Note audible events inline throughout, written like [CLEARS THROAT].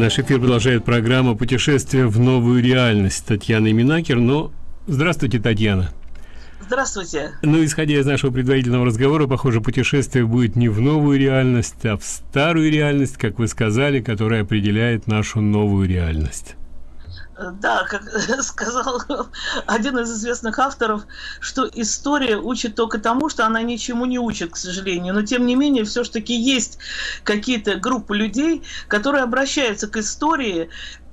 Наш эфир продолжает программа «Путешествие в новую реальность» Татьяна Минакер. Но здравствуйте, Татьяна. Здравствуйте. Ну, исходя из нашего предварительного разговора, похоже, путешествие будет не в новую реальность, а в старую реальность, как вы сказали, которая определяет нашу новую реальность. Да, как [LAUGHS] сказал один из известных авторов, что история учит только тому, что она ничему не учит, к сожалению. Но тем не менее, все-таки есть какие-то группы людей, которые обращаются к истории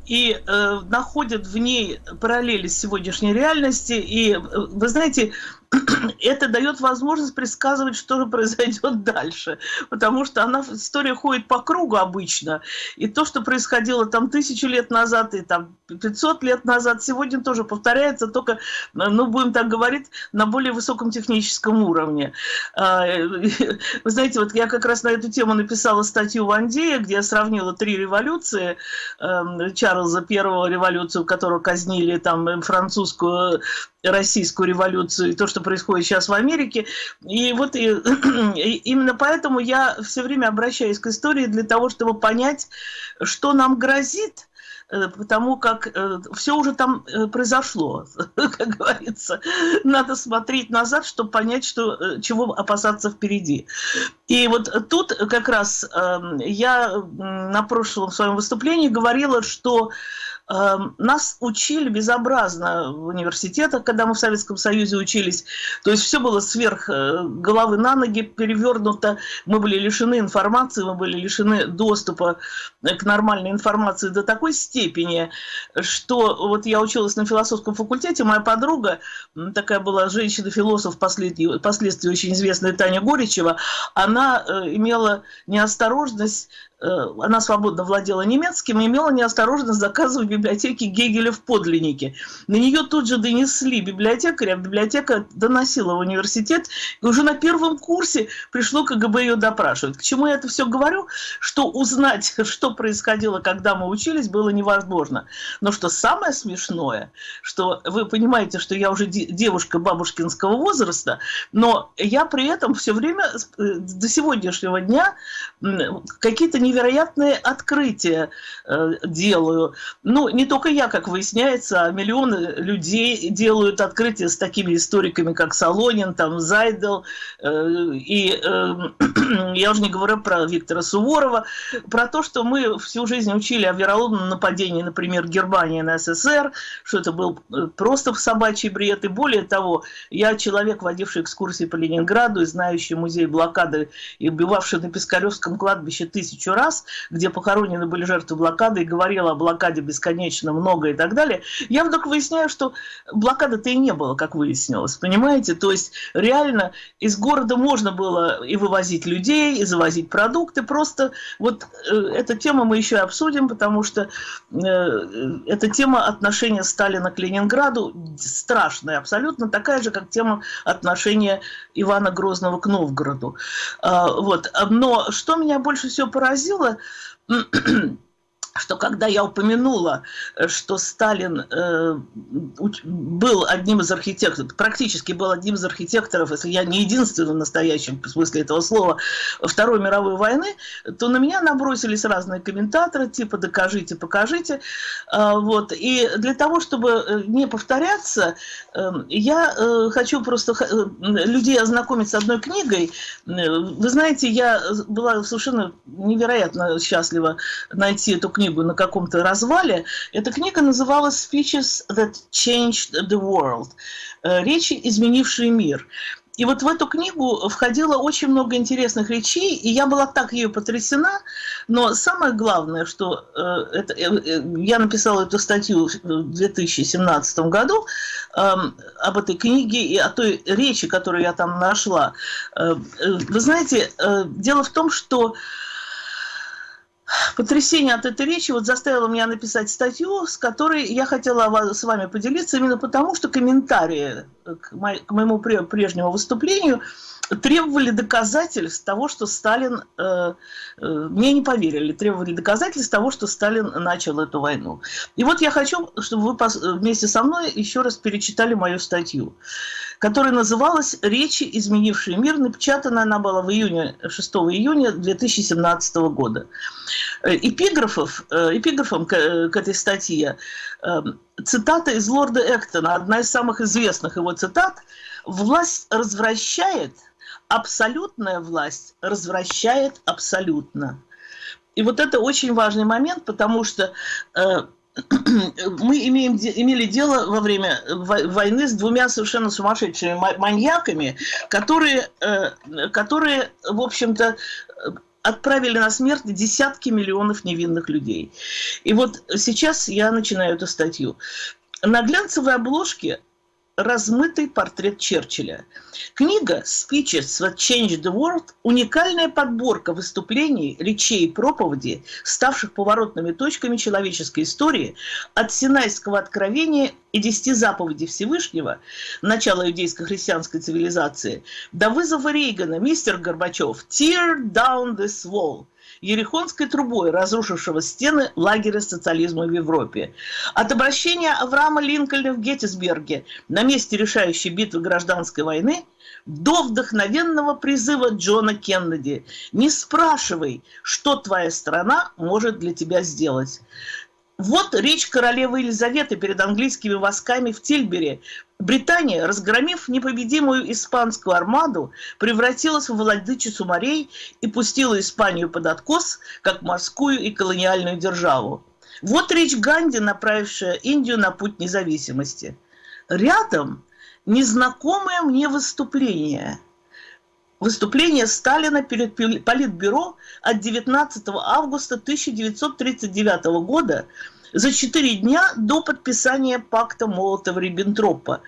и э, находят в ней параллели с сегодняшней реальности. И, э, вы знаете, [CLEARS THROAT] это дает возможность предсказывать, что же произойдет [LAUGHS] дальше, потому что она, история ходит по кругу обычно, и то, что происходило там тысячи лет назад и там 500 лет назад, сегодня тоже повторяется, только, ну, будем так говорить, на более высоком техническом уровне. А, [LAUGHS] вы знаете, вот я как раз на эту тему написала статью в Андее, где я сравнила три революции, эм, Чарльза Первого революцию, которую казнили, там, французскую, российскую революцию, и то, что происходит сейчас в Америке. И вот и, [CLEARS THROAT] и именно поэтому я все время обращаюсь к истории для того, чтобы понять, что нам грозит, э, потому как э, все уже там э, произошло, [LAUGHS] как говорится. Надо смотреть назад, чтобы понять, что, чего опасаться впереди. И вот тут как раз эм, я на прошлом своем выступлении говорила, что нас учили безобразно в университетах, когда мы в Советском Союзе учились. То есть все было сверх э, головы на ноги перевернуто. Мы были лишены информации, мы были лишены доступа к нормальной информации до такой степени, что вот я училась на философском факультете, моя подруга, такая была женщина-философ, впоследствии, очень известная Таня Горичева, она э, имела неосторожность Э, она свободно владела немецким и имела неосторожность заказывать в библиотеке Гегеля в подлиннике. На нее тут же донесли библиотекаря, библиотека доносила в университет, и уже на первом курсе пришло КГБ ее допрашивать. К чему я это все говорю? Что узнать, [LAUGHS] что происходило, когда мы учились, было невозможно. Но что самое смешное, что вы понимаете, что я уже девушка бабушкинского возраста, но я при этом все время э, до сегодняшнего дня какие-то невероятные открытия э, делаю. Ну, не только я, как выясняется, а миллионы людей делают открытия с такими историками, как Солонин, там, Зайдел, э, и э, [CLEARS THROAT] я уже не говорю про Виктора Суворова, про то, что мы всю жизнь учили о вероломном нападении, например, Германии на СССР, что это был э, просто собачий бред, и более того, я человек, водивший экскурсии по Ленинграду и знающий музей блокады и убивавший на Пискаревском кладбище тысячу раз, где похоронены были жертвы блокады, и говорила о блокаде бесконечно много и так далее, я вдруг выясняю, что блокады-то и не было, как выяснилось, понимаете? То есть реально из города можно было и вывозить людей, и завозить продукты, просто вот э, эта тема мы еще обсудим, потому что э, эта тема отношения Сталина к Ленинграду страшная, абсолютно такая же, как тема отношения Ивана Грозного к Новгороду. Э, вот. Но что меня больше всего поразило, поразило, [CLEARS THROAT] что когда я упомянула, что Сталин э, был одним из архитекторов, практически был одним из архитекторов, если я не единственный в настоящем смысле этого слова, Второй мировой войны, то на меня набросились разные комментаторы, типа «докажите, покажите». Э, вот. И для того, чтобы э, не повторяться, э, я э, хочу просто э, людей ознакомить с одной книгой. Вы знаете, я была совершенно невероятно счастлива найти эту книгу книгу на каком-то развале. Эта книга называлась «Speeches that changed the world» э, «Речи, изменившие мир». И вот в эту книгу входило очень много интересных речей, и я была так ее потрясена. Но самое главное, что э, это, э, э я написала эту статью в 2017 году э, об этой книге и о той речи, которую я там нашла. Э, э вы знаете, э, дело в том, что потрясение от этой речи. Вот заставило меня написать статью, с которой я хотела с вами поделиться, именно потому, что комментарии к, моему прежнему выступлению требовали доказательств того, что Сталин... Э, э, мне не поверили, требовали доказательств того, что Сталин начал эту войну. И вот я хочу, чтобы вы вместе со мной еще раз перечитали мою статью. которая называлась «Речи, изменившие мир». Напечатана она была в июне, 6 июня 2017 года. Э, эпиграфов, э, эпиграфом к, к этой статье цитата из лорда Эктона, одна из самых известных его цитат. «Власть развращает, абсолютная власть развращает абсолютно». И вот это очень важный момент, потому что [CLEARS THROAT] мы имеем, имели дело во время войны с двумя совершенно сумасшедшими маньяками, которые, э, которые в общем-то, отправили на смерть десятки миллионов невинных людей. И вот сейчас я начинаю эту статью. На глянцевой обложке размытый портрет Черчилля. Книга «Speeches that Changed the World» – уникальная подборка выступлений, речей и проповедей, ставших поворотными точками человеческой истории от Синайского откровения и десяти заповедей Всевышнего, начала иудейско-христианской цивилизации, до вызова Рейгана, мистер Горбачев, «Tear down this wall», Ерехонской трубой, разрушившего стены лагеря социализма в Европе. От обращения Авраама Линкольна в Геттисберге на месте решающей битвы гражданской войны до вдохновенного призыва Джона Кеннеди «Не спрашивай, что твоя страна может для тебя сделать». Вот речь королевы Елизаветы перед английскими войсками в Тильбере. Британия, разгромив непобедимую испанскую армаду, превратилась в владычицу морей и пустила Испанию под откос, как морскую и колониальную державу. Вот речь Ганди, направившая Индию на путь независимости. Рядом незнакомое мне выступление. Выступление Сталина перед Политбюро от 19 августа 1939 года за четыре дня до подписания пакта Молотова-Риббентропа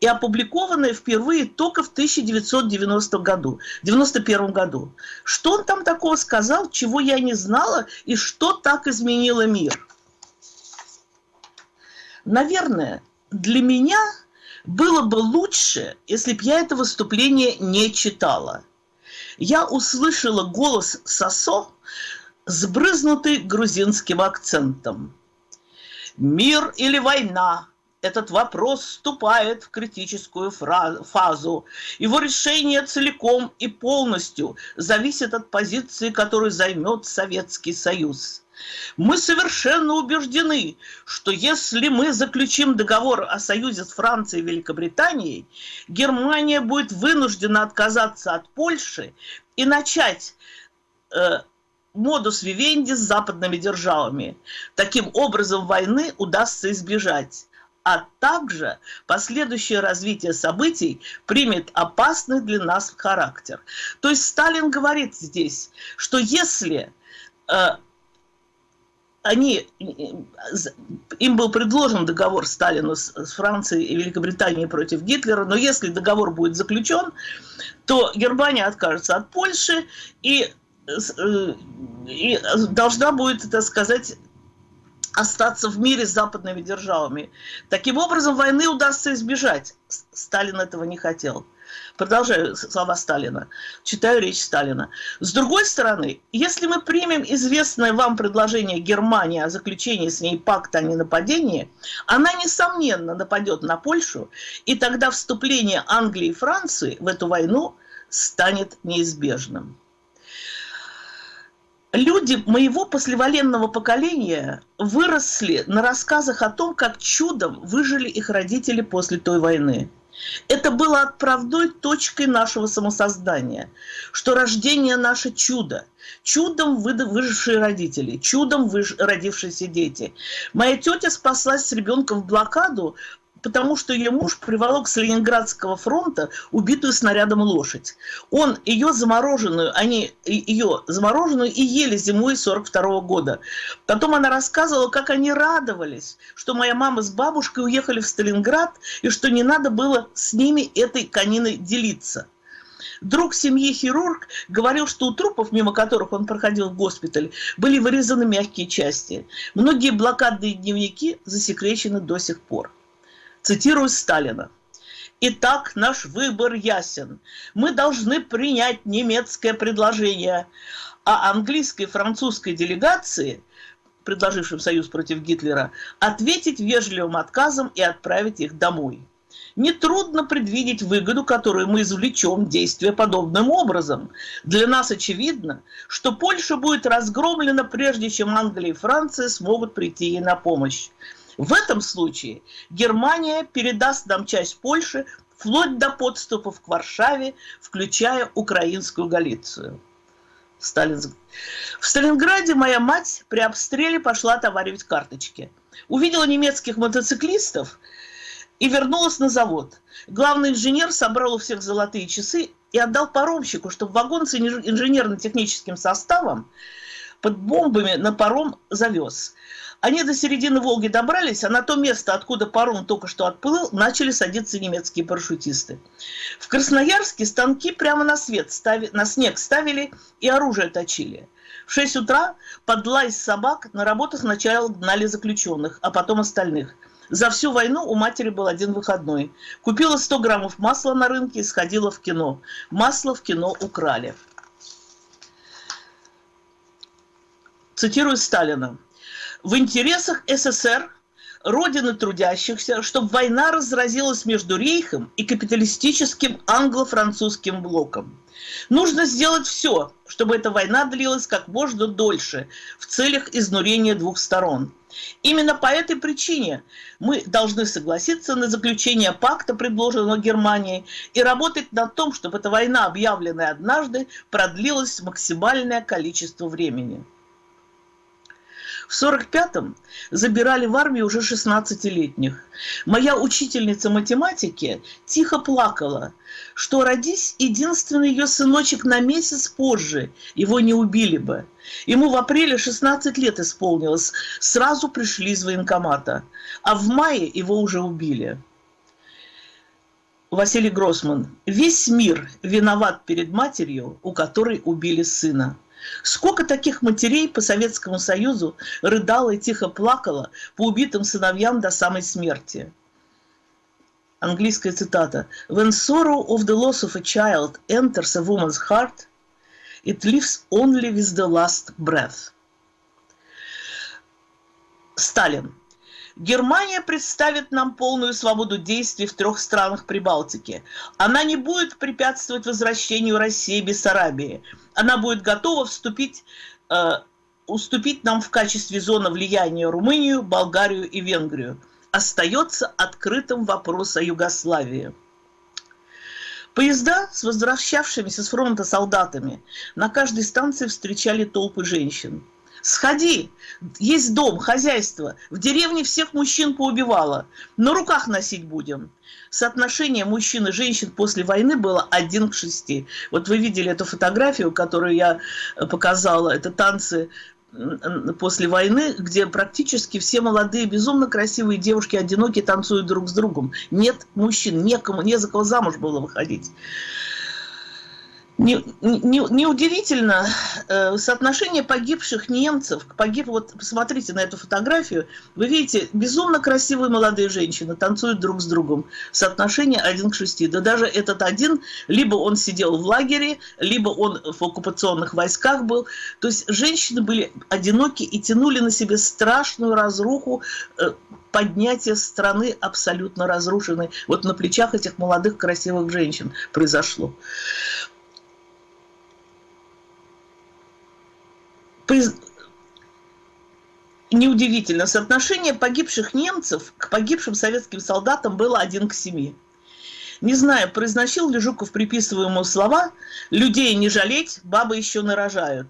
и опубликованное впервые только в 1990 году, 91 году. Что он там такого сказал, чего я не знала, и что так изменило мир? Наверное, для меня – было бы лучше, если б я это выступление не читала. Я услышала голос Сосо, сбрызнутый грузинским акцентом. «Мир или война?» Этот вопрос вступает в критическую фазу. Его решение целиком и полностью зависит от позиции, которую займет Советский Союз. Мы совершенно убеждены, что если мы заключим договор о союзе с Францией и Великобританией, Германия будет вынуждена отказаться от Польши и начать э, модус вивенди с западными державами. Таким образом, войны удастся избежать а также последующее развитие событий примет опасный для нас характер. То есть Сталин говорит здесь, что если э, они, им был предложен договор Сталину с, с Францией и Великобританией против Гитлера, но если договор будет заключен, то Германия откажется от Польши и, э, и должна будет, так сказать, остаться в мире с западными державами. Таким образом, войны удастся избежать. Сталин этого не хотел. Продолжаю слова Сталина. Читаю речь Сталина. С другой стороны, если мы примем известное вам предложение Германии о заключении с ней пакта о ненападении, она, несомненно, нападет на Польшу, и тогда вступление Англии и Франции в эту войну станет неизбежным. Люди моего послевоенного поколения выросли на рассказах о том, как чудом выжили их родители после той войны. Это было отправной точкой нашего самосоздания, что рождение наше чудо, чудом выжившие родители, чудом выж... родившиеся дети. Моя тетя спаслась с ребенком в блокаду потому что ее муж приволок с Ленинградского фронта убитую снарядом лошадь. Он ее замороженную, они ее замороженную и ели зимой 42 -го года. Потом она рассказывала, как они радовались, что моя мама с бабушкой уехали в Сталинград и что не надо было с ними этой кониной делиться. Друг семьи хирург говорил, что у трупов, мимо которых он проходил в госпиталь, были вырезаны мягкие части. Многие блокадные дневники засекречены до сих пор. Цитирую Сталина. Итак, наш выбор ясен. Мы должны принять немецкое предложение, а английской и французской делегации, предложившим союз против Гитлера, ответить вежливым отказом и отправить их домой. Нетрудно предвидеть выгоду, которую мы извлечем, действуя подобным образом. Для нас очевидно, что Польша будет разгромлена, прежде чем Англия и Франция смогут прийти ей на помощь. В этом случае Германия передаст нам часть Польши вплоть до подступов к Варшаве, включая украинскую Галицию. В Сталинграде моя мать при обстреле пошла товаривать карточки. Увидела немецких мотоциклистов и вернулась на завод. Главный инженер собрал у всех золотые часы и отдал паромщику, чтобы вагон с инженерно-техническим составом под бомбами на паром завез. Они до середины Волги добрались, а на то место, откуда паром только что отплыл, начали садиться немецкие парашютисты. В Красноярске станки прямо на, свет стави, на снег ставили и оружие точили. В 6 утра под лай собак на работу сначала гнали заключенных, а потом остальных. За всю войну у матери был один выходной. Купила 100 граммов масла на рынке и сходила в кино. Масло в кино украли. Цитирую Сталина в интересах СССР, родины трудящихся, чтобы война разразилась между Рейхом и капиталистическим англо-французским блоком. Нужно сделать все, чтобы эта война длилась как можно дольше в целях изнурения двух сторон. Именно по этой причине мы должны согласиться на заключение пакта, предложенного Германией, и работать над том, чтобы эта война, объявленная однажды, продлилась максимальное количество времени. В 45-м забирали в армию уже 16-летних. Моя учительница математики тихо плакала, что родись единственный ее сыночек на месяц позже, его не убили бы. Ему в апреле 16 лет исполнилось, сразу пришли из военкомата, а в мае его уже убили. Василий Гроссман. Весь мир виноват перед матерью, у которой убили сына. Сколько таких матерей по Советскому Союзу рыдало и тихо плакало по убитым сыновьям до самой смерти. Английская цитата. «When sorrow of the loss of a child enters a woman's heart, it lives only with the last breath». Сталин. Германия представит нам полную свободу действий в трех странах Прибалтики. Она не будет препятствовать возвращению России и Бессарабии. Она будет готова вступить, э, уступить нам в качестве зоны влияния Румынию, Болгарию и Венгрию. Остается открытым вопрос о Югославии. Поезда с возвращавшимися с фронта солдатами на каждой станции встречали толпы женщин. Сходи, есть дом, хозяйство. В деревне всех мужчин поубивала. На руках носить будем. Соотношение мужчин и женщин после войны было один к шести. Вот вы видели эту фотографию, которую я э, показала. Это танцы после войны, где практически все молодые, безумно красивые девушки одинокие танцуют друг с другом. Нет мужчин, некому, не за кого замуж было выходить. Неудивительно, не, э, соотношение погибших немцев, погиб, вот посмотрите на эту фотографию, вы видите, безумно красивые молодые женщины танцуют друг с другом, соотношение один к шести. Да даже этот один, либо он сидел в лагере, либо он в оккупационных войсках был. То есть женщины были одиноки и тянули на себе страшную разруху, э, поднятие страны абсолютно разрушенной. Вот на плечах этих молодых красивых женщин произошло. Неудивительно, соотношение погибших немцев к погибшим советским солдатам было один к семи. Не знаю, произносил ли Жуков приписываемые слова «людей не жалеть, бабы еще нарожают».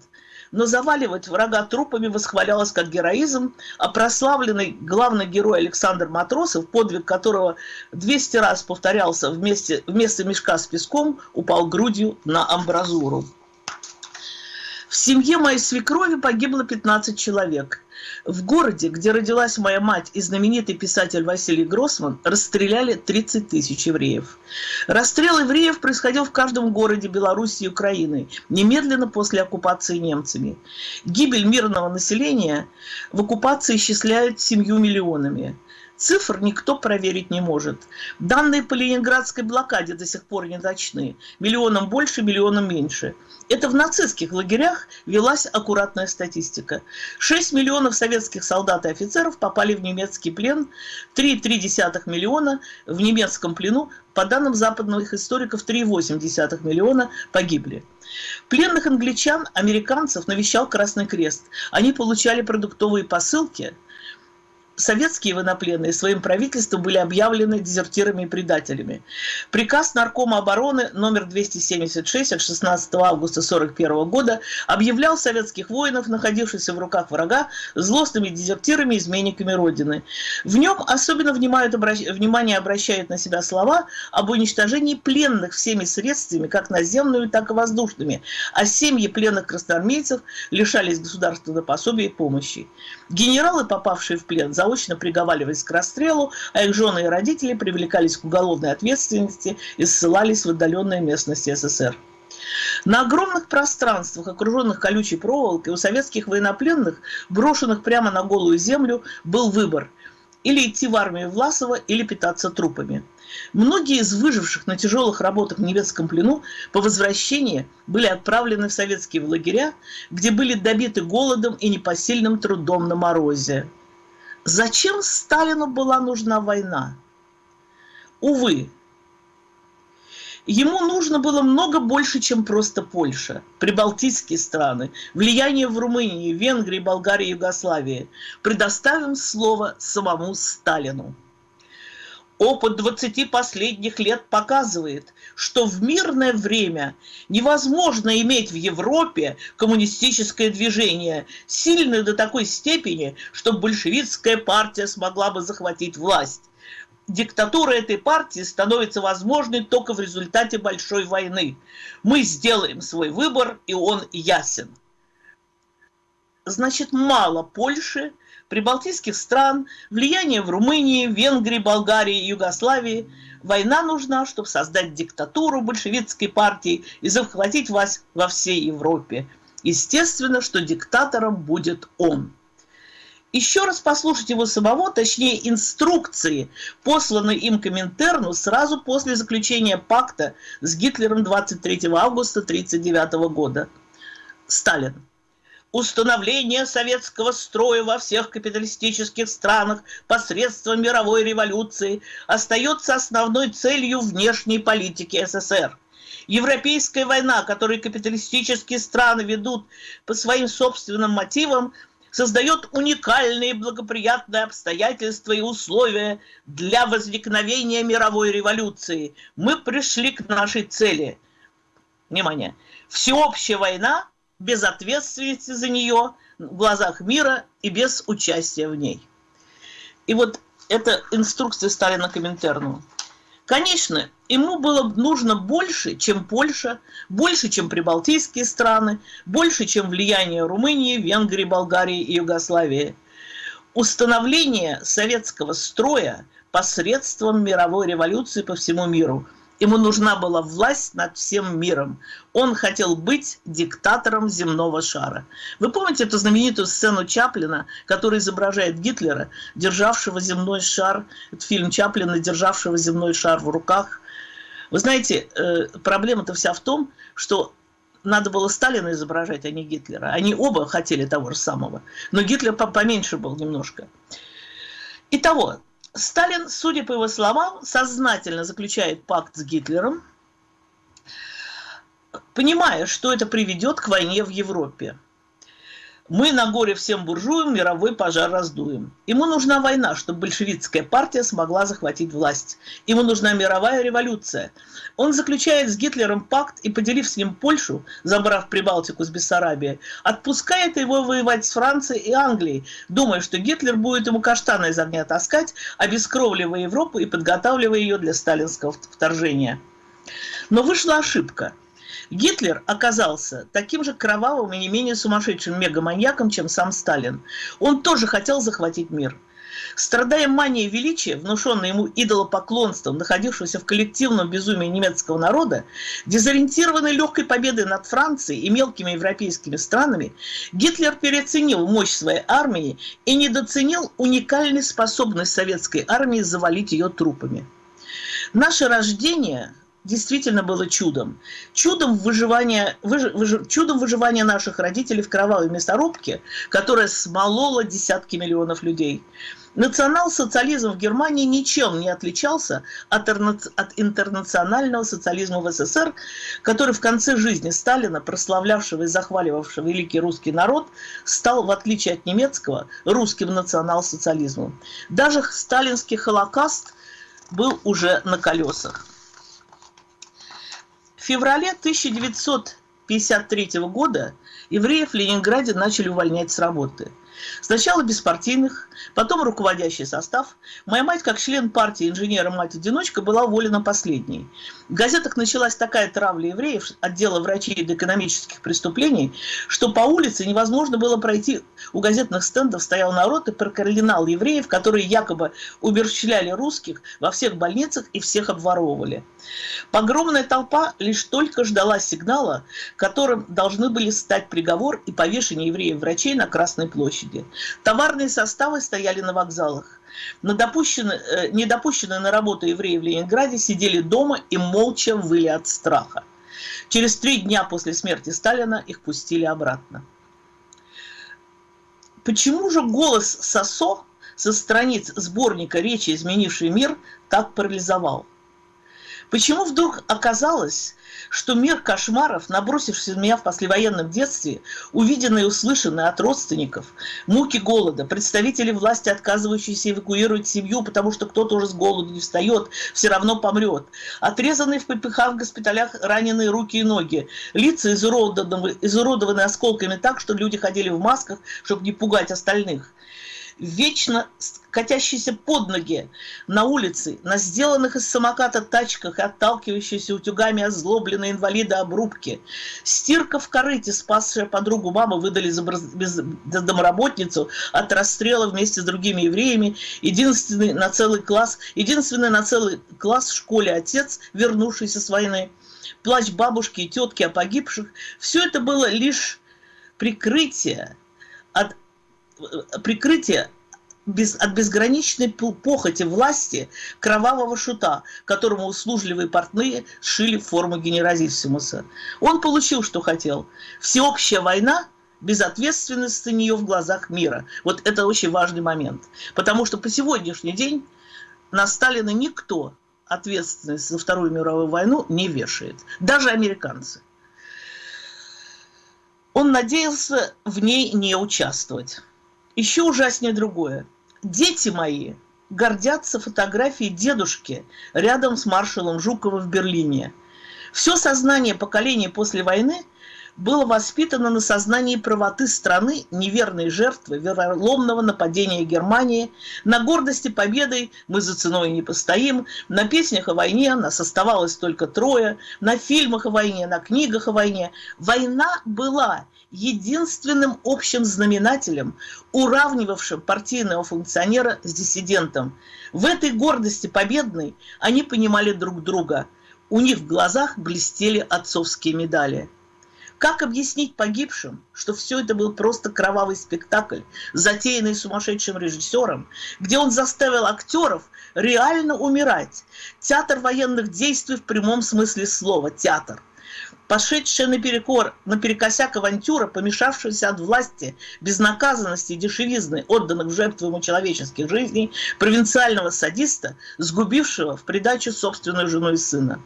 Но заваливать врага трупами восхвалялось как героизм, а прославленный главный герой Александр Матросов, подвиг которого 200 раз повторялся вместе, вместо мешка с песком, упал грудью на амбразуру. В семье моей свекрови погибло 15 человек. В городе, где родилась моя мать и знаменитый писатель Василий Гроссман, расстреляли 30 тысяч евреев. Расстрел евреев происходил в каждом городе Беларуси и Украины, немедленно после оккупации немцами. Гибель мирного населения в оккупации исчисляют семью миллионами. Цифр никто проверить не может. Данные по ленинградской блокаде до сих пор не точны. Миллионом больше, миллионом меньше. Это в нацистских лагерях велась аккуратная статистика. 6 миллионов советских солдат и офицеров попали в немецкий плен, 3,3 миллиона в немецком плену, по данным западных историков 3,8 миллиона погибли. Пленных англичан, американцев навещал Красный Крест. Они получали продуктовые посылки – советские военнопленные своим правительством были объявлены дезертирами и предателями. Приказ Наркома обороны номер 276 от 16 августа 1941 года объявлял советских воинов, находившихся в руках врага, злостными дезертирами и изменниками Родины. В нем особенно внимание обращают на себя слова об уничтожении пленных всеми средствами, как наземными, так и воздушными, а семьи пленных красноармейцев лишались государственного пособия и помощи. Генералы, попавшие в плен, заочно приговаривались к расстрелу, а их жены и родители привлекались к уголовной ответственности и ссылались в отдаленные местности СССР. На огромных пространствах, окруженных колючей проволокой, у советских военнопленных, брошенных прямо на голую землю, был выбор – или идти в армию Власова, или питаться трупами. Многие из выживших на тяжелых работах в немецком плену по возвращении были отправлены в советские лагеря, где были добиты голодом и непосильным трудом на морозе. Зачем Сталину была нужна война? Увы, ему нужно было много больше, чем просто Польша, прибалтийские страны, влияние в Румынии, Венгрии, Болгарии, Югославии. Предоставим слово самому Сталину. Опыт 20 последних лет показывает, что в мирное время невозможно иметь в Европе коммунистическое движение, сильное до такой степени, что большевистская партия смогла бы захватить власть. Диктатура этой партии становится возможной только в результате большой войны. Мы сделаем свой выбор, и он ясен. Значит, мало Польши, прибалтийских стран, влияние в Румынии, Венгрии, Болгарии, Югославии. Война нужна, чтобы создать диктатуру большевистской партии и захватить вас во всей Европе. Естественно, что диктатором будет он. Еще раз послушать его самого, точнее инструкции, посланные им Коминтерну сразу после заключения пакта с Гитлером 23 августа 1939 года. Сталин установление советского строя во всех капиталистических странах посредством мировой революции остается основной целью внешней политики СССР. Европейская война, которую капиталистические страны ведут по своим собственным мотивам, создает уникальные благоприятные обстоятельства и условия для возникновения мировой революции. Мы пришли к нашей цели. Внимание! Всеобщая война без ответственности за нее в глазах мира и без участия в ней. И вот это инструкция Сталина Коминтерну. Конечно, ему было нужно больше, чем Польша, больше, чем прибалтийские страны, больше, чем влияние Румынии, Венгрии, Болгарии и Югославии. Установление советского строя посредством мировой революции по всему миру – Ему нужна была власть над всем миром. Он хотел быть диктатором земного шара. Вы помните эту знаменитую сцену Чаплина, который изображает Гитлера, державшего земной шар, это фильм Чаплина, державшего земной шар в руках. Вы знаете, э, проблема-то вся в том, что надо было Сталина изображать, а не Гитлера. Они оба хотели того же самого. Но Гитлер поменьше был немножко. Итого, Сталин, судя по его словам, сознательно заключает пакт с Гитлером, понимая, что это приведет к войне в Европе. Мы на горе всем буржуям мировой пожар раздуем. Ему нужна война, чтобы большевистская партия смогла захватить власть. Ему нужна мировая революция. Он заключает с Гитлером пакт и, поделив с ним Польшу, забрав Прибалтику с Бессарабией, отпускает его воевать с Францией и Англией, думая, что Гитлер будет ему каштаны из огня таскать, обескровливая Европу и подготавливая ее для сталинского вторжения. Но вышла ошибка – Гитлер оказался таким же кровавым и не менее сумасшедшим мегаманьяком, чем сам Сталин. Он тоже хотел захватить мир. Страдая манией величия, внушенной ему идолопоклонством, находившегося в коллективном безумии немецкого народа, дезориентированный легкой победой над Францией и мелкими европейскими странами, Гитлер переоценил мощь своей армии и недооценил уникальной способность советской армии завалить ее трупами. Наше рождение действительно было чудом. Чудом выживания, выж, выж, чудом выживания наших родителей в кровавой мясорубке, которая смолола десятки миллионов людей. Национал-социализм в Германии ничем не отличался от, от интернационального социализма в СССР, который в конце жизни Сталина, прославлявшего и захваливавшего великий русский народ, стал, в отличие от немецкого, русским национал-социализмом. Даже сталинский холокаст был уже на колесах. В феврале 1953 года евреев в Ленинграде начали увольнять с работы – Сначала беспартийных, потом руководящий состав. Моя мать, как член партии инженера мать-одиночка, была уволена последней. В газетах началась такая травля евреев, отдела врачей до экономических преступлений, что по улице невозможно было пройти. У газетных стендов стоял народ и проклинал евреев, которые якобы уберчляли русских во всех больницах и всех обворовывали. Погромная толпа лишь только ждала сигнала, которым должны были стать приговор и повешение евреев-врачей на Красной площади. Товарные составы стояли на вокзалах. На допущенные, э, недопущенные на работу евреи в Ленинграде сидели дома и молча выли от страха. Через три дня после смерти Сталина их пустили обратно. Почему же голос Сосо со страниц сборника «Речи, изменивший мир» так парализовал? Почему вдруг оказалось, что мир кошмаров, набросившийся на меня в послевоенном детстве, увиденный и услышанный от родственников, муки голода, представители власти, отказывающиеся эвакуировать семью, потому что кто-то уже с голоду не встает, все равно помрет, отрезанные в ППХ в госпиталях раненые руки и ноги, лица изуродованы, изуродованы осколками так, что люди ходили в масках, чтобы не пугать остальных – вечно катящиеся под ноги на улице, на сделанных из самоката тачках и отталкивающиеся утюгами озлобленные инвалиды обрубки. Стирка в корыте, спасшая подругу мамы, выдали за, домработницу от расстрела вместе с другими евреями. Единственный на целый класс, единственный на целый класс в школе отец, вернувшийся с войны. Плач бабушки и тетки о погибших. Все это было лишь прикрытие прикрытие без, от безграничной похоти власти кровавого шута, которому услужливые портные шили форму генералиссимуса. Он получил, что хотел. Всеобщая война без ответственности на нее в глазах мира. Вот это очень важный момент. Потому что по сегодняшний день на Сталина никто ответственность за Вторую мировую войну не вешает. Даже американцы. Он надеялся в ней не участвовать. Еще ужаснее другое. Дети мои гордятся фотографией дедушки рядом с маршалом Жуковым в Берлине. Все сознание поколения после войны было воспитано на сознании правоты страны, неверной жертвы, вероломного нападения Германии, на гордости победой «Мы за ценой не постоим», на песнях о войне нас оставалось только трое, на фильмах о войне, на книгах о войне. Война была единственным общим знаменателем, уравнивавшим партийного функционера с диссидентом. В этой гордости победной они понимали друг друга. У них в глазах блестели отцовские медали. Как объяснить погибшим, что все это был просто кровавый спектакль, затеянный сумасшедшим режиссером, где он заставил актеров реально умирать? Театр военных действий в прямом смысле слова – театр – пошедшая наперекор, наперекосяк авантюра, помешавшаяся от власти, безнаказанности и дешевизны, отданных в жертву ему человеческих жизней, провинциального садиста, сгубившего в придачу собственную жену и сына.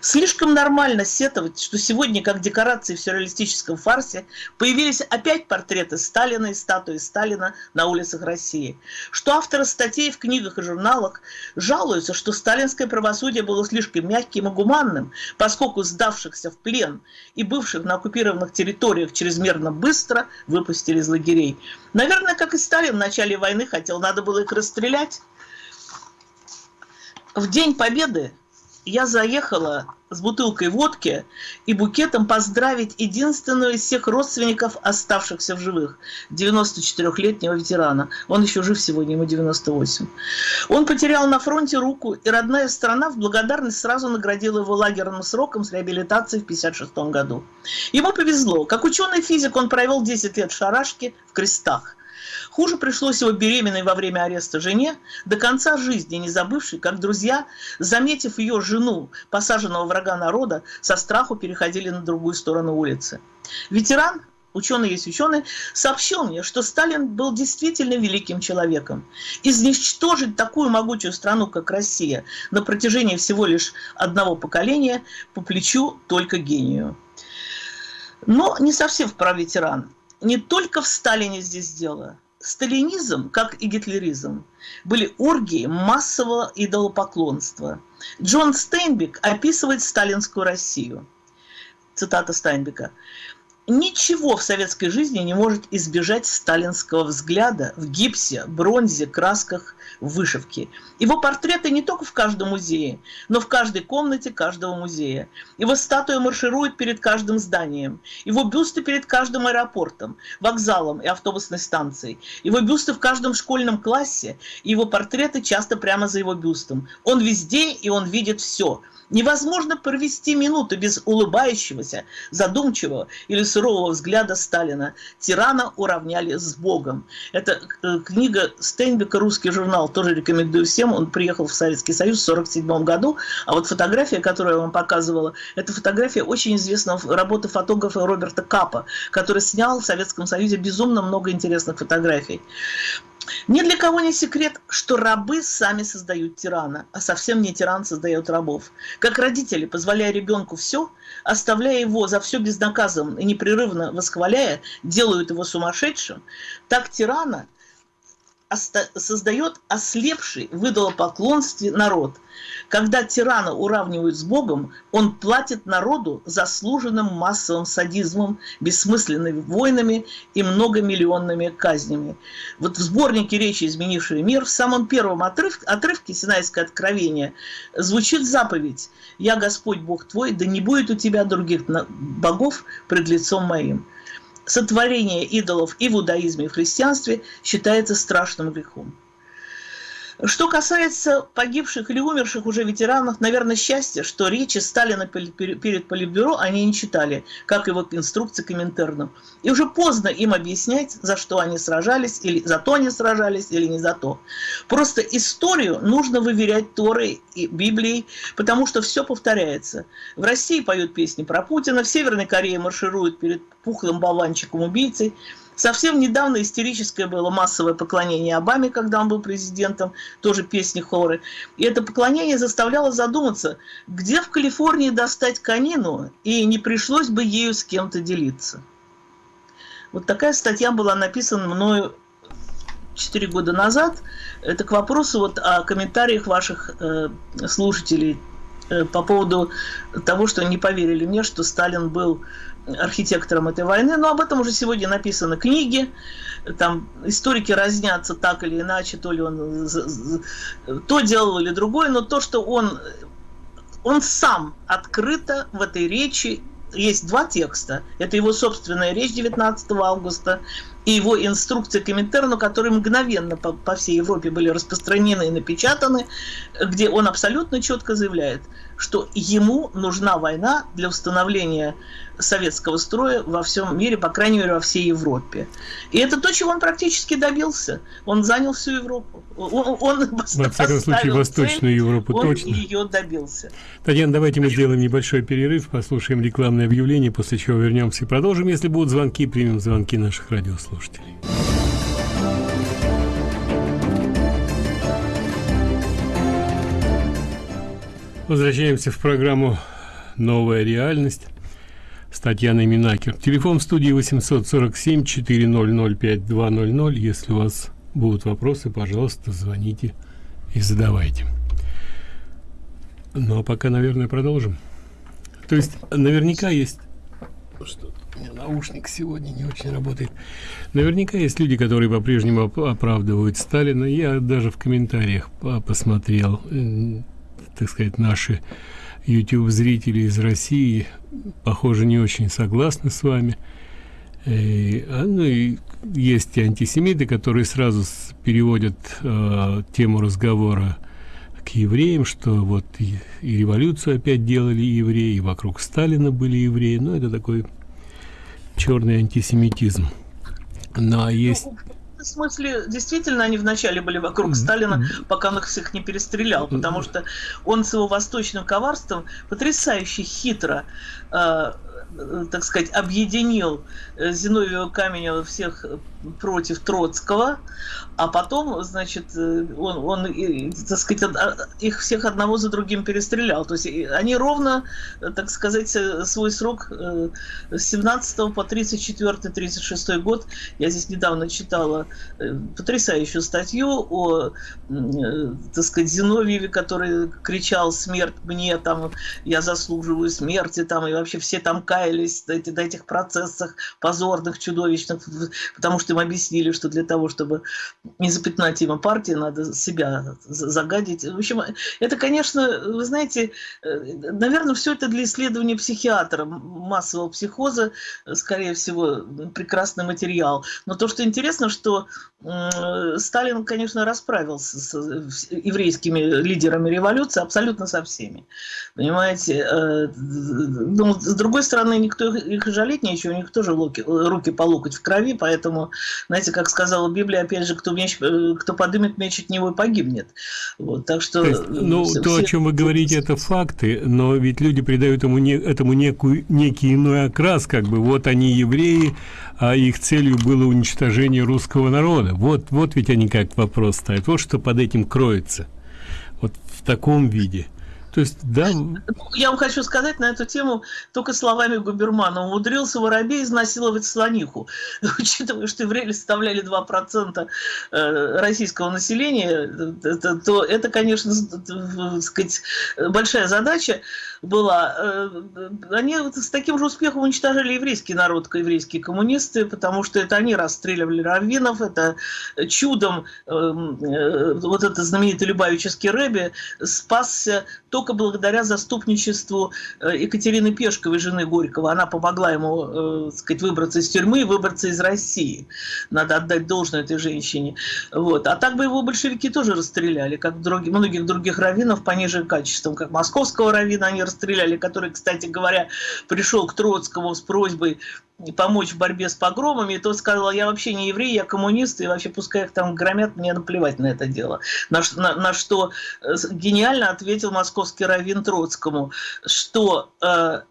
Слишком нормально сетовать, что сегодня, как декорации в сюрреалистическом фарсе, появились опять портреты Сталина и статуи Сталина на улицах России. Что авторы статей в книгах и журналах жалуются, что сталинское правосудие было слишком мягким и гуманным, поскольку сдавшихся в плен и бывших на оккупированных территориях чрезмерно быстро выпустили из лагерей. Наверное, как и Сталин в начале войны хотел, надо было их расстрелять. В День Победы я заехала с бутылкой водки и букетом поздравить единственного из всех родственников, оставшихся в живых, 94-летнего ветерана. Он еще жив сегодня, ему 98. Он потерял на фронте руку, и родная страна в благодарность сразу наградила его лагерным сроком с реабилитацией в 56 году. Ему повезло. Как ученый-физик он провел 10 лет в шарашке в крестах. Хуже пришлось его беременной во время ареста жене, до конца жизни не забывшей, как друзья, заметив ее жену, посаженного врага народа, со страху переходили на другую сторону улицы. Ветеран, ученый есть ученый, сообщил мне, что Сталин был действительно великим человеком. Изничтожить такую могучую страну, как Россия, на протяжении всего лишь одного поколения по плечу только гению. Но не совсем вправ ветеран. Не только в Сталине здесь дело сталинизм, как и гитлеризм, были оргии массового идолопоклонства. Джон Стейнбек описывает сталинскую Россию. Цитата Стейнбека. Ничего в советской жизни не может избежать сталинского взгляда в гипсе, бронзе, красках, вышивке. Его портреты не только в каждом музее, но в каждой комнате каждого музея. Его статуя марширует перед каждым зданием. Его бюсты перед каждым аэропортом, вокзалом и автобусной станцией. Его бюсты в каждом школьном классе. Его портреты часто прямо за его бюстом. Он везде, и он видит все – Невозможно провести минуту без улыбающегося, задумчивого или сурового взгляда Сталина. Тирана уравняли с Богом. Это э, книга Стейнбека «Русский журнал». Тоже рекомендую всем. Он приехал в Советский Союз в 1947 году. А вот фотография, которую я вам показывала, это фотография очень известного работы фотографа Роберта Капа, который снял в Советском Союзе безумно много интересных фотографий. Ни для кого не секрет, что рабы сами создают тирана, а совсем не тиран создает рабов. Как родители, позволяя ребенку все, оставляя его за все безнаказанным и непрерывно восхваляя, делают его сумасшедшим, так тирана создает ослепший в идолопоклонстве народ – когда тирана уравнивают с Богом, он платит народу заслуженным массовым садизмом, бессмысленными войнами и многомиллионными казнями. Вот в сборнике речи «Изменивший мир» в самом первом отрывке, отрывке Синайское откровение звучит заповедь «Я Господь Бог твой, да не будет у тебя других богов пред лицом моим». Сотворение идолов и в иудаизме, и в христианстве считается страшным грехом. Что касается погибших или умерших уже ветеранов, наверное, счастье, что речи Сталина перед Политбюро они не читали, как его инструкции к Коминтерну. И уже поздно им объяснять, за что они сражались, или за то они сражались, или не за то. Просто историю нужно выверять Торой и Библией, потому что все повторяется. В России поют песни про Путина, в Северной Корее маршируют перед пухлым болванчиком убийцей, Совсем недавно истерическое было массовое поклонение Обаме, когда он был президентом, тоже песни хоры. И это поклонение заставляло задуматься, где в Калифорнии достать конину, и не пришлось бы ею с кем-то делиться. Вот такая статья была написана мною 4 года назад. Это к вопросу вот о комментариях ваших э, слушателей э, по поводу того, что не поверили мне, что Сталин был архитектором этой войны, но об этом уже сегодня написаны книги, там историки разнятся так или иначе, то ли он то делал или другое, но то, что он, он сам открыто в этой речи, есть два текста, это его собственная речь 19 августа и его инструкции к Коминтерну, которые мгновенно по, по всей Европе были распространены и напечатаны, где он абсолютно четко заявляет, что ему нужна война для установления советского строя во всем мире, по крайней мере, во всей Европе. И это то, чего он практически добился. Он занял всю Европу. Он, он Во всяком случае, Восточную Европу он точно. ее добился. Татьяна, давайте мы сделаем небольшой перерыв, послушаем рекламное объявление, после чего вернемся и продолжим. Если будут звонки, примем звонки наших радиослушателей. Возвращаемся в программу «Новая реальность» с Татьяной Минакер. Телефон в студии 847-400-5200. Если у вас будут вопросы, пожалуйста, звоните и задавайте. Ну, а пока, наверное, продолжим. То есть, наверняка есть... Что у меня наушник сегодня не очень работает. Наверняка есть люди, которые по-прежнему оправдывают Сталина. Я даже в комментариях посмотрел так сказать, наши YouTube-зрители из России, похоже, не очень согласны с вами. И, а, ну и есть и антисемиты, которые сразу переводят э, тему разговора к евреям, что вот и, и революцию опять делали евреи, и вокруг Сталина были евреи. Ну, это такой черный антисемитизм. Ну, а есть... В смысле, действительно, они вначале были вокруг Сталина, пока он их всех не перестрелял, потому что он с его восточным коварством потрясающе хитро э, Э, так сказать, объединил э, Зиновьева Каменева всех против Троцкого, а потом, значит, э, он, он так сказать, их всех одного за другим перестрелял. То есть они ровно, так сказать, свой срок с 17 по 34-36 год, я здесь недавно читала потрясающую статью о, так сказать, Зиновьеве, который кричал «смерть мне», там, «я заслуживаю смерти», там, и вообще все там каялись на этих процессах позорных, чудовищных, потому что им объяснили, что для того, чтобы не запятнать имя партии, надо себя загадить. В общем, это, конечно, вы знаете, э, наверное, все это для исследования психиатра, массового психоза, скорее всего, прекрасный материал. Но то, что интересно, что Сталин, конечно, расправился с еврейскими лидерами революции абсолютно со всеми. Понимаете? Э, ну, с другой стороны, никто их жалеть нечего, у них тоже руки по локоть в крови, поэтому, знаете, как сказала Библия, опять же, кто, меч, э, кто подымет меч от него и погибнет. Вот, так что... То, есть, ну, все, то, о чем вы говорите, это факты, но ведь люди придают ему не, этому некую, некий иной окрас, как бы, вот они евреи, а их целью было уничтожение русского народа. Вот, вот ведь они как вопрос ставят. Вот что под этим кроется. Вот в таком виде. То есть, да... Я вам хочу сказать на эту тему только словами Губермана. Умудрился воробей изнасиловать слониху. [LAUGHS] Учитывая, что евреи составляли 2% э, российского населения, то это, конечно, сказать, большая задача была. Э, они с таким же успехом уничтожали еврейский народ, еврейские коммунисты, потому что это они расстреливали раввинов, это чудом эм, э, вот этот знаменитый Любавический Рэби спасся только благодаря заступничеству э, Екатерины Пешковой, жены Горького. Она помогла ему, так сказать, выбраться из тюрьмы и выбраться из России. Надо отдать должное этой женщине. Вот. А так бы его большевики тоже расстреляли, как многих других раввинов пониже качеством, как московского раввина они который, кстати говоря, пришел к Троцкому с просьбой помочь в борьбе с погромами, и тот сказал, я вообще не еврей, я коммунист, и вообще пускай их там громят, мне наплевать на это дело. На, на, на что э, гениально ответил московский раввин Троцкому, что э,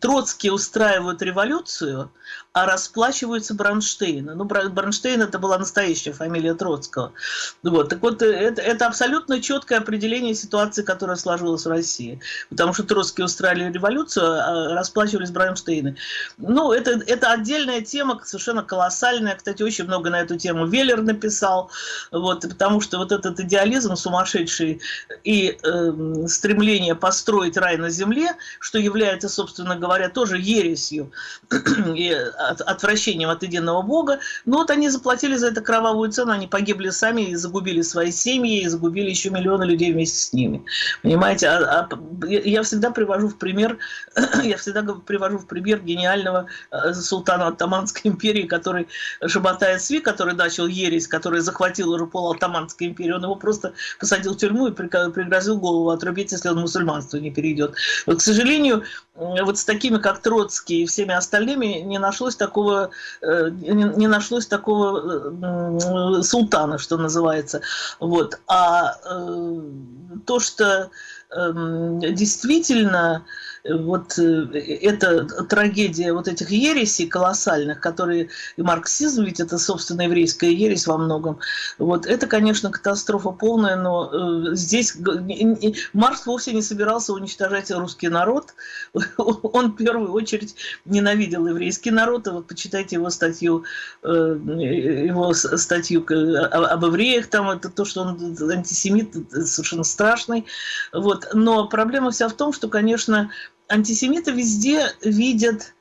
Троцкие устраивают революцию, а расплачиваются Бронштейна. Ну, Бронштейн это была настоящая фамилия Троцкого. Вот. Так вот, это, это абсолютно четкое определение ситуации, которая сложилась в России. Потому что Троцкие устраивали революцию, а расплачивались Бронштейны. Ну, это, это отдельная тема, совершенно колоссальная. Кстати, очень много на эту тему Веллер написал. Вот, потому что вот этот идеализм сумасшедший и э, стремление построить рай на земле, что является, собственно говоря, тоже ересью [CLEARS THROAT] и отвращением от единого Бога. Но вот они заплатили за это кровавую цену, они погибли сами и загубили свои семьи, и загубили еще миллионы людей вместе с ними. Понимаете, а, а, я всегда привожу в пример, [CLEARS THROAT] я всегда привожу в пример гениального э, султана Оттаманской империи, который Шабатай Сви, который начал ересь, который захватил уже пол Оттаманской империи, он его просто посадил в тюрьму и пригрозил голову отрубить, если он мусульманство не перейдет. Вот, к сожалению, вот с такими, как Троцкий и всеми остальными, не нашлось такого, э, не нашлось такого султана, что называется. Вот. А э, то, что действительно вот э, эта трагедия вот этих ересей колоссальных, которые и марксизм, ведь это, собственно, еврейская ересь во многом, вот это, конечно, катастрофа полная, но э, здесь Маркс вовсе не собирался уничтожать русский народ, [LAUGHS] он в первую очередь ненавидел еврейский народ, и вот почитайте его статью, э, его статью об евреях, там это то, что он антисемит, совершенно страшный, вот, но проблема вся в том, что, конечно, антисемиты везде видят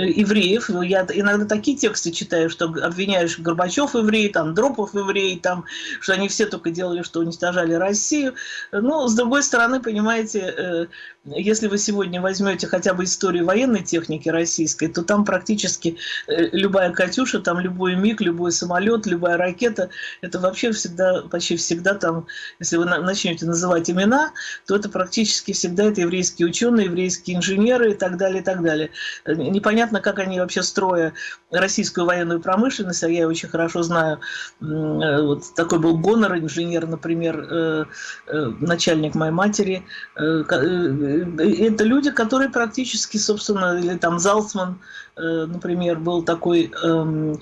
евреев. Я иногда такие тексты читаю, что обвиняешь Горбачев еврей, там Дропов еврей, там, что они все только делали, что уничтожали Россию. Но, с другой стороны, понимаете, если вы сегодня возьмете хотя бы историю военной техники российской, то там практически любая «Катюша», там любой МиГ, любой самолет, любая ракета, это вообще всегда, почти всегда там, если вы начнете называть имена, то это практически всегда это еврейские ученые, еврейские инженеры и так далее, и так далее. Непонятно, как они вообще строя российскую военную промышленность, а я очень хорошо знаю, вот такой был Гонор, инженер, например, э, э, начальник моей матери, э, это люди, которые практически, собственно, или там Залцман, например, был такой эм,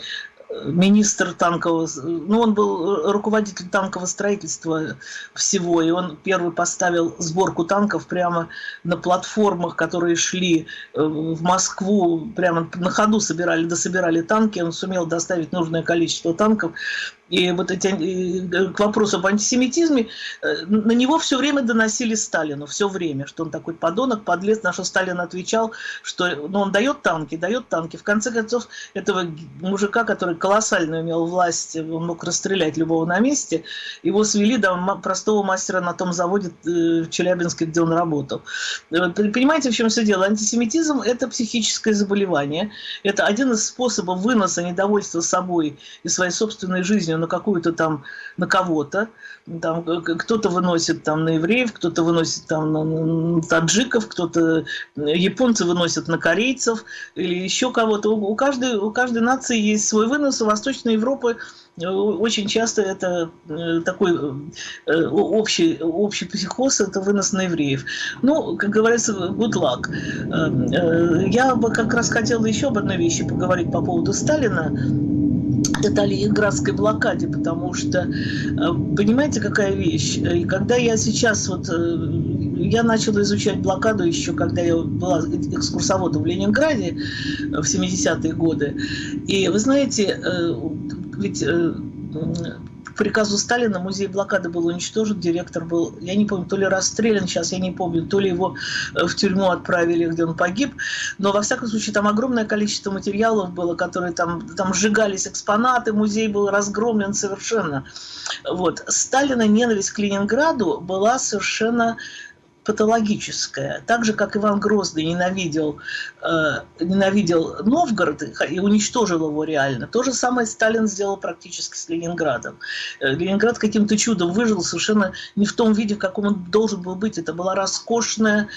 министр танкового, ну он был руководитель танкового строительства всего, и он первый поставил сборку танков прямо на платформах, которые шли э, в Москву, прямо на ходу собирали, дособирали танки, он сумел доставить нужное количество танков, и вот эти, э, к вопросу об антисемитизме, э, на него все время доносили Сталину, все время, что он такой подонок, подлец, на что Сталин отвечал, что ну, он дает танки, дает танки. В конце концов, этого мужика, который колоссально имел власть, он мог расстрелять любого на месте, его свели до простого мастера на том заводе э, в Челябинске, где он работал. Понимаете, в чем все дело? Антисемитизм – это психическое заболевание, это один из способов выноса недовольства собой и своей собственной жизнью на какую-то там, на кого-то. Там кто-то выносит там на евреев, кто-то выносит там на, на таджиков, кто-то японцы выносят на корейцев или еще кого-то. У, у, каждой, у каждой нации есть свой вынос. У Восточной Европы э, очень часто это э, такой э, общий, общий психоз, это вынос на евреев. Ну, как говорится, good luck. Я бы как раз хотела еще об одной вещи поговорить по поводу Сталина это Ленинградской блокаде, потому что, э, понимаете, какая вещь? И когда я сейчас вот, э, я начала изучать блокаду еще, когда я была экскурсоводом в Ленинграде в 70-е годы, и вы знаете, э, приказу Сталина музей блокады был уничтожен, директор был, я не помню, то ли расстрелян, сейчас я не помню, то ли его э, в тюрьму отправили, где он погиб, но во всяком случае там огромное количество материалов было, которые там, там сжигались экспонаты, музей был разгромлен совершенно. Вот. Сталина ненависть к Ленинграду была совершенно патологическое. Так же, как Иван Грозный ненавидел, э, ненавидел Новгород и уничтожил его реально, то же самое Сталин сделал практически с Ленинградом. Э, Ленинград каким-то чудом выжил совершенно не в том виде, в каком он должен был быть. Это была роскошная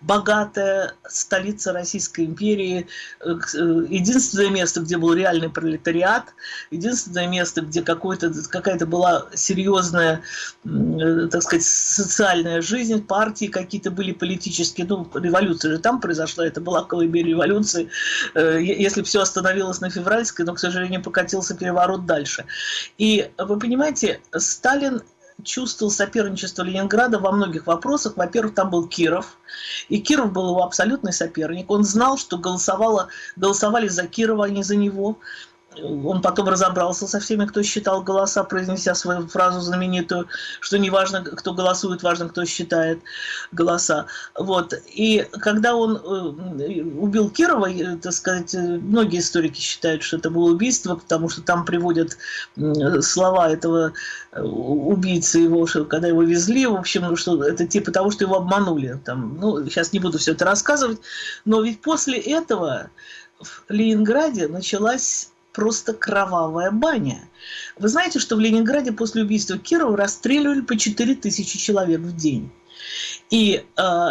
богатая столица Российской империи, э, э, единственное место, где был реальный пролетариат, единственное место, где какая-то была серьезная, э, так сказать, социальная жизнь, партии какие-то были политические, ну, революция же там произошла, это была колыбель революции, если все остановилось на февральской, но, к сожалению, покатился переворот дальше. И вы понимаете, Сталин чувствовал соперничество Ленинграда во многих вопросах. Во-первых, там был Киров, и Киров был его абсолютный соперник. Он знал, что голосовали за Кирова, а не за него он потом разобрался со всеми, кто считал голоса, произнеся свою фразу знаменитую, что не важно, кто голосует, важно, кто считает голоса. Вот. И когда он э, убил Кирова, э, так сказать, э, многие историки считают, что это было убийство, потому что там приводят слова этого убийцы его, что когда его везли, в общем, что это типа того, что его обманули. Там, ну, сейчас не буду все это рассказывать, но ведь после этого в Ленинграде началась просто кровавая баня. Вы знаете, что в Ленинграде после убийства Кирова расстреливали по 4000 человек в день. И э,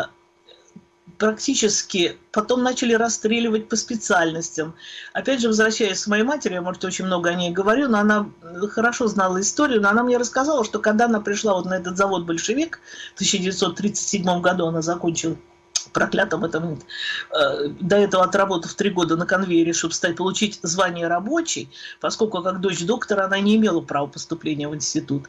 практически потом начали расстреливать по специальностям. Опять же, возвращаясь к моей матери, я, может, очень много о ней говорю, но она хорошо знала историю, но она мне рассказала, что когда она пришла вот на этот завод «Большевик», в 1937 году она закончила проклятом этом, э, до этого отработав три года на конвейере, чтобы стать, получить звание рабочий, поскольку как дочь доктора она не имела права поступления в институт.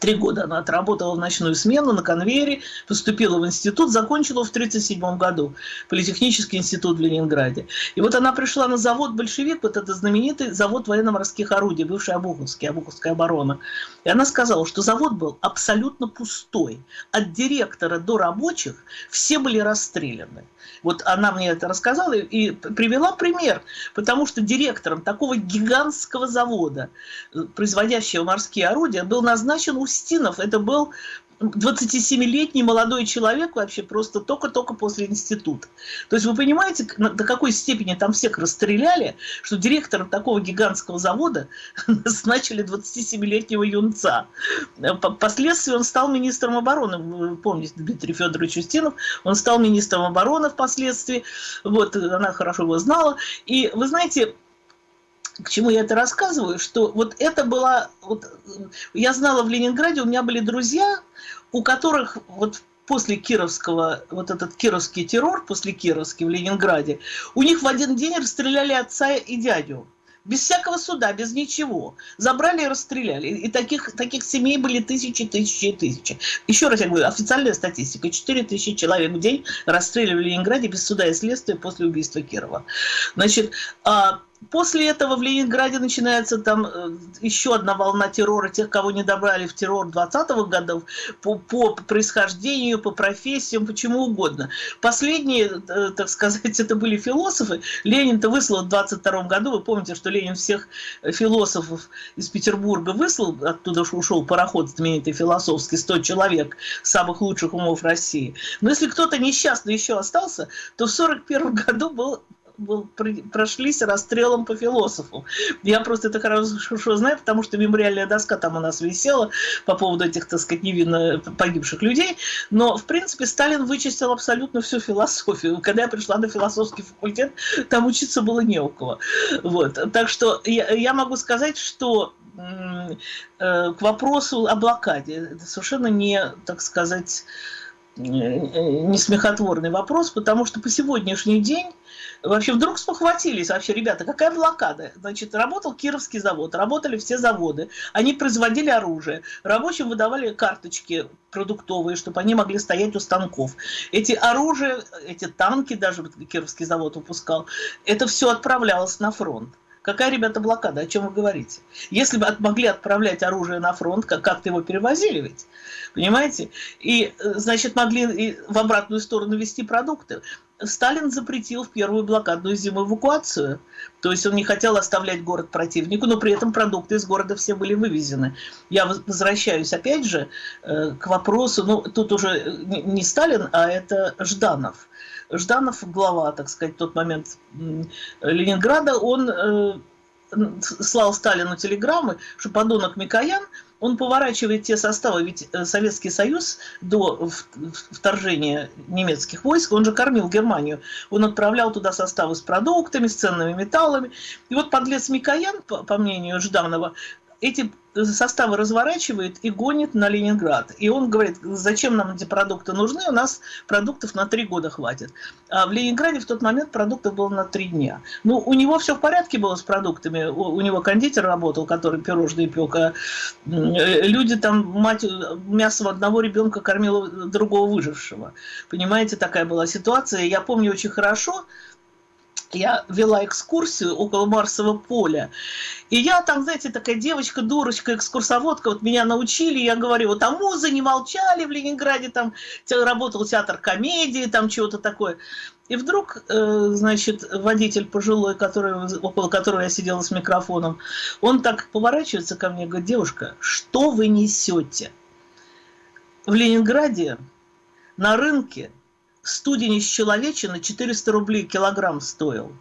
Три года она отработала в ночную смену на конвейере, поступила в институт, закончила в 1937 году Политехнический институт в Ленинграде. И вот она пришла на завод «Большевик», вот это знаменитый завод военно-морских орудий, бывший Обуховский, Обуховская оборона. И она сказала, что завод был абсолютно пустой. От директора до рабочих все были расстреляны. Вот она мне это рассказала и привела пример, потому что директором такого гигантского завода, э, производящего морские орудия, был назначен Устинов. Это был 27-летний молодой человек вообще просто только-только после института. То есть вы понимаете, до какой степени там всех расстреляли, что директором такого гигантского завода [LAUGHS] назначили 27-летнего юнца. Впоследствии он стал министром обороны. Вы помните, Дмитрий Федорович Устинов, он стал министром обороны впоследствии. Вот, она хорошо его знала. И вы знаете, к чему я это рассказываю, что вот это была, вот, я знала в Ленинграде, у меня были друзья, у которых вот после Кировского, вот этот кировский террор, после Кировский в Ленинграде, у них в один день расстреляли отца и дядю. Без всякого суда, без ничего. Забрали и расстреляли. И таких, таких семей были тысячи, тысячи и тысячи. Еще раз я говорю, официальная статистика. 4 тысячи человек в день расстреливали в Ленинграде без суда и следствия после убийства Кирова. Значит, а После этого в Ленинграде начинается там э, еще одна волна террора тех, кого не добрали в террор 20-х годов по, по происхождению, по профессиям, почему угодно. Последние, э, так сказать, [LAUGHS] это были философы. Ленин-то выслал в 22 году, вы помните, что Ленин всех философов из Петербурга выслал, оттуда ушел пароход знаменитый философский, 100 человек, самых лучших умов России. Но если кто-то несчастный еще остался, то в 41 году был был, прошлись расстрелом по философу. Я просто это хорошо знаю, потому что мемориальная доска там у нас висела по поводу этих, так сказать, невинно погибших людей. Но, в принципе, Сталин вычистил абсолютно всю философию. Когда я пришла на философский факультет, там учиться было не у кого. Вот. Так что я, я могу сказать, что э, к вопросу о блокаде, это совершенно не, так сказать, не смехотворный вопрос, потому что по сегодняшний день вообще вдруг спохватились, вообще, ребята, какая блокада? Значит, работал Кировский завод, работали все заводы, они производили оружие, рабочим выдавали карточки продуктовые, чтобы они могли стоять у станков. Эти оружия, эти танки даже Кировский завод выпускал, это все отправлялось на фронт. Какая, ребята, блокада? О чем вы говорите? Если бы могли отправлять оружие на фронт, как-то его перевозили ведь, понимаете? И, э, значит, могли в обратную сторону вести продукты. Сталин запретил в первую блокадную зиму эвакуацию. То есть он не хотел оставлять город противнику, но при этом продукты из города все были вывезены. Я возвращаюсь опять же э, к вопросу, ну тут уже не Сталин, а это Жданов. Жданов, глава, так сказать, в тот момент Ленинграда, он э, слал Сталину телеграммы, что подонок Микоян – он поворачивает те составы, ведь э, Советский Союз до вторжения немецких войск, он же кормил Германию, он отправлял туда составы с продуктами, с ценными металлами. И вот подлец Микоян, по мнению Жданова, эти составы разворачивает и гонит на Ленинград. И он говорит, зачем нам эти продукты нужны, у нас продуктов на три года хватит. А в Ленинграде в тот момент продуктов было на три дня. Ну, у него все в порядке было с продуктами, у, у него кондитер работал, который пирожные пек, а люди там, мать мясом одного ребенка кормила другого выжившего. Понимаете, такая была ситуация. Я помню очень хорошо, я вела экскурсию около Марсового поля. И я там, знаете, такая девочка, дурочка, экскурсоводка, вот меня научили, я говорю, вот а музы не молчали в Ленинграде, там работал театр комедии, там чего-то такое. И вдруг, э, значит, водитель пожилой, который, около которого я сидела с микрофоном, он так поворачивается ко мне и говорит, девушка, что вы несете? В Ленинграде на рынке студень из человечины 400 рублей килограмм стоил.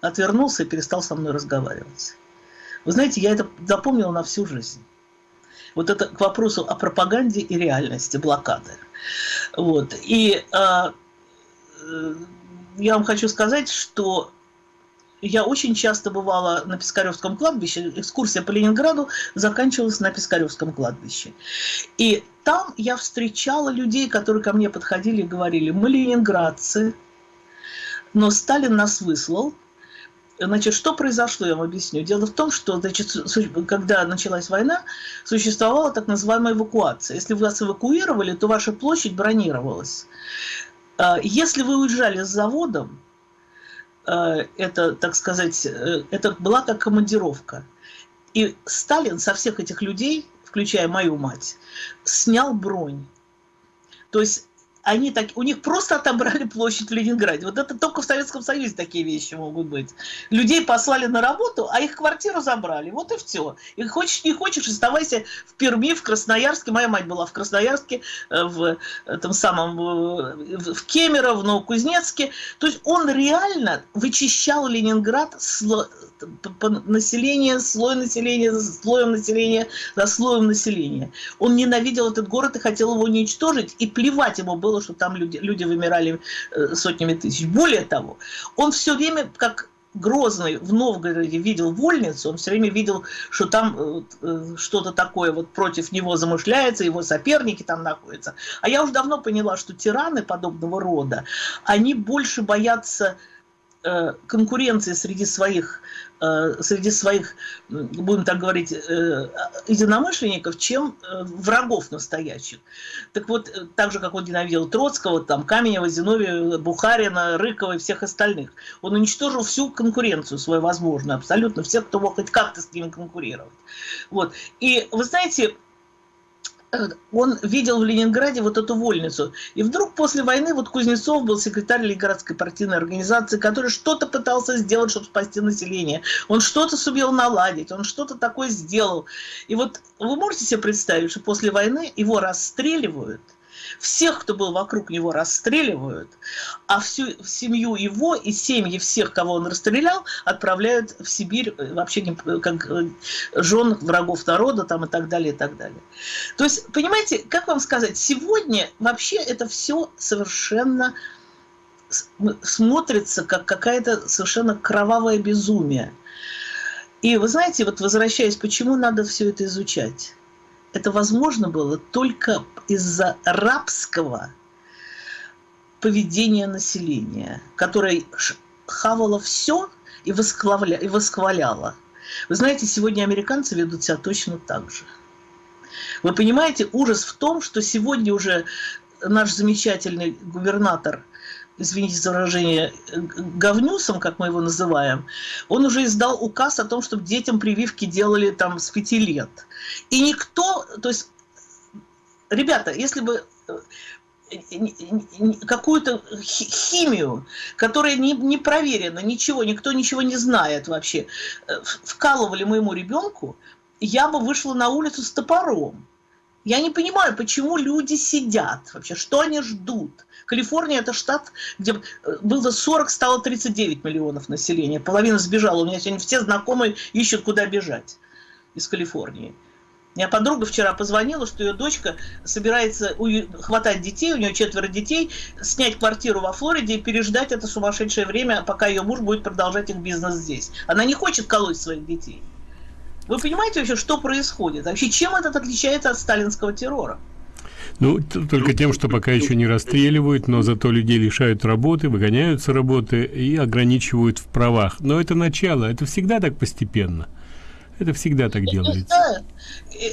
Отвернулся и перестал со мной разговаривать. Вы знаете, я это запомнила на всю жизнь. Вот это к вопросу о пропаганде и реальности блокады. Вот. И э, я вам хочу сказать, что я очень часто бывала на Пискаревском кладбище. Экскурсия по Ленинграду заканчивалась на Пискаревском кладбище. И там я встречала людей, которые ко мне подходили и говорили, мы ленинградцы, но Сталин нас выслал, Значит, что произошло, я вам объясню. Дело в том, что, значит, когда началась война, существовала так называемая эвакуация. Если вас эвакуировали, то ваша площадь бронировалась. А, если вы уезжали с заводом, это, так сказать, э, это была как командировка. И Сталин со всех этих людей, включая мою мать, снял бронь. То есть они так, у них просто отобрали площадь в Ленинграде. Вот это только в Советском Союзе такие вещи могут быть. Людей послали на работу, а их квартиру забрали. Вот и все. И хочешь, не хочешь, оставайся в Перми, в Красноярске. Моя мать была в Красноярске, э, в этом самом, э, в Кемерово, в Новокузнецке. То есть он реально вычищал Ленинград сло, население, слой населения, за слоем населения, за слоем населения. Он ненавидел этот город и хотел его уничтожить, и плевать ему было было, что там люди, люди вымирали э, сотнями тысяч. Более того, он все время, как Грозный в Новгороде видел вольницу, он все время видел, что там э, э, что-то такое вот против него замышляется, его соперники там находятся. А я уже давно поняла, что тираны подобного рода, они больше боятся конкуренции среди своих, среди своих, будем так говорить, э, единомышленников, чем врагов настоящих. Так вот, так же, как он ненавидел Троцкого, там, Каменева, Зиновия, Бухарина, Рыкова и всех остальных. Он уничтожил всю конкуренцию свою возможную, абсолютно всех, кто мог хоть как-то с ними конкурировать. Вот. И вы знаете, он видел в Ленинграде вот эту вольницу. И вдруг после войны вот Кузнецов был секретарь Ленинградской партийной организации, который что-то пытался сделать, чтобы спасти население. Он что-то сумел наладить, он что-то такое сделал. И вот вы можете себе представить, что после войны его расстреливают – всех, кто был вокруг него, расстреливают, а всю семью его и семьи всех, кого он расстрелял, отправляют в Сибирь э, вообще не, как э, жен врагов народа там, и так далее, и так далее. То есть, понимаете, как вам сказать, сегодня вообще это все совершенно смотрится как какая-то совершенно кровавое безумие. И вы знаете, вот возвращаясь, почему надо все это изучать? Это возможно было только из-за рабского поведения населения, которое хавало все и, восхваля, и восхваляло. Вы знаете, сегодня американцы ведут себя точно так же. Вы понимаете, ужас в том, что сегодня уже наш замечательный губернатор извините за выражение, говнюсом, как мы его называем, он уже издал указ о том, чтобы детям прививки делали там с пяти лет. И никто, то есть, ребята, если бы э, какую-то химию, которая не, не проверена, ничего, никто ничего не знает вообще, э, вкалывали моему ребенку, я бы вышла на улицу с топором. Я не понимаю, почему люди сидят вообще, что они ждут. Калифорния это штат, где э, было 40, стало 39 миллионов населения. Половина сбежала. У меня сегодня все знакомые ищут, куда бежать из Калифорнии. У меня подруга вчера позвонила, что ее дочка собирается хватать детей, у нее четверо детей, снять квартиру во Флориде и переждать это сумасшедшее время, пока ее муж будет продолжать их бизнес здесь. Она не хочет колоть своих детей. Вы понимаете вообще, что происходит? Вообще, чем этот отличается от сталинского террора? Ну, только тем, что пока еще не расстреливают, но зато людей лишают работы, выгоняют с работы и ограничивают в правах. Но это начало, это всегда так постепенно. Это всегда так делается.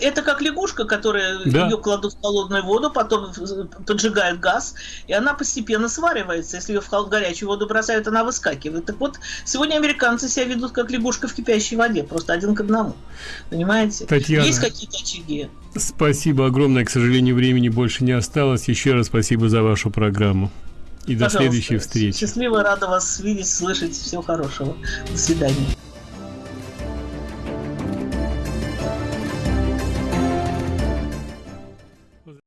Это как лягушка, которая да. ее кладут в холодную воду, потом поджигают газ, и она постепенно сваривается. Если ее в горячую воду бросают, она выскакивает. Так вот, сегодня американцы себя ведут как лягушка в кипящей воде, просто один к одному. Понимаете? Татьяна, Есть какие-то очаги. Спасибо огромное. К сожалению, времени больше не осталось. Еще раз спасибо за вашу программу. И Пожалуйста. до следующей встречи. Счастливо, рада вас видеть, слышать. Всего хорошего. До свидания.